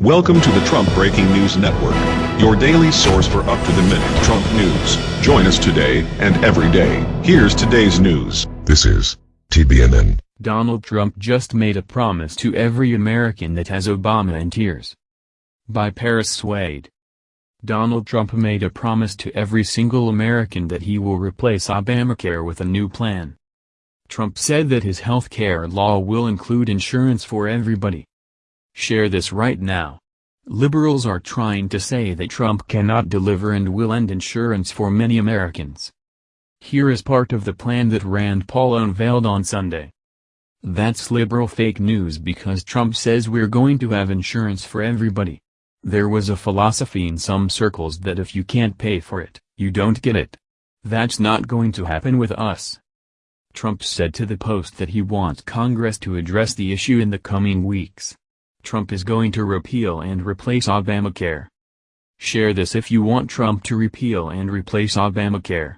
Welcome to the Trump Breaking News Network, your daily source for up-to-the-minute Trump news. Join us today and every day. Here's today's news. This is TBNN. Donald Trump just made a promise to every American that has Obama in tears. By Paris Swade. Donald Trump made a promise to every single American that he will replace Obamacare with a new plan. Trump said that his health care law will include insurance for everybody. Share this right now. Liberals are trying to say that Trump cannot deliver and will end insurance for many Americans. Here is part of the plan that Rand Paul unveiled on Sunday. That's liberal fake news because Trump says we're going to have insurance for everybody. There was a philosophy in some circles that if you can't pay for it, you don't get it. That's not going to happen with us. Trump said to the Post that he wants Congress to address the issue in the coming weeks. Trump is going to repeal and replace Obamacare. Share this if you want Trump to repeal and replace Obamacare.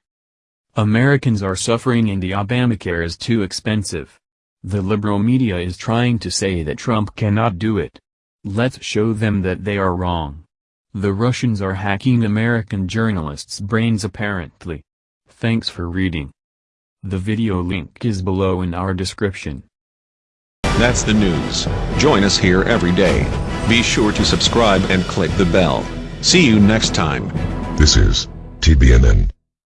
Americans are suffering and the Obamacare is too expensive. The liberal media is trying to say that Trump cannot do it. Let's show them that they are wrong. The Russians are hacking American journalists' brains apparently. Thanks for reading. The video link is below in our description. That's the news. Join us here every day. Be sure to subscribe and click the bell. See you next time. This is TBNN.